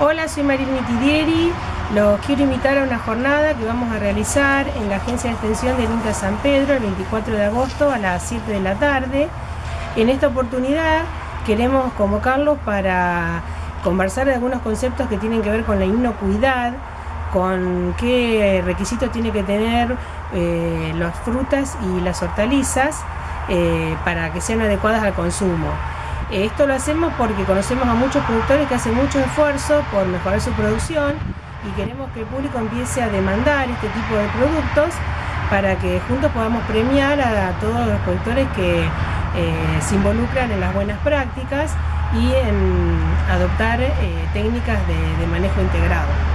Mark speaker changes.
Speaker 1: Hola, soy Marín Mitidieri. Los quiero invitar a una jornada que vamos a realizar en la Agencia de Extensión del INTA San Pedro el 24 de agosto a las 7 de la tarde. En esta oportunidad queremos convocarlos para conversar de algunos conceptos que tienen que ver con la inocuidad, con qué requisitos tiene que tener eh, las frutas y las hortalizas eh, para que sean adecuadas al consumo. Esto lo hacemos porque conocemos a muchos productores que hacen mucho esfuerzo por mejorar su producción y queremos que el público empiece a demandar este tipo de productos para que juntos podamos premiar a todos los productores que eh, se involucran en las buenas prácticas y en adoptar eh, técnicas de manejo integrado.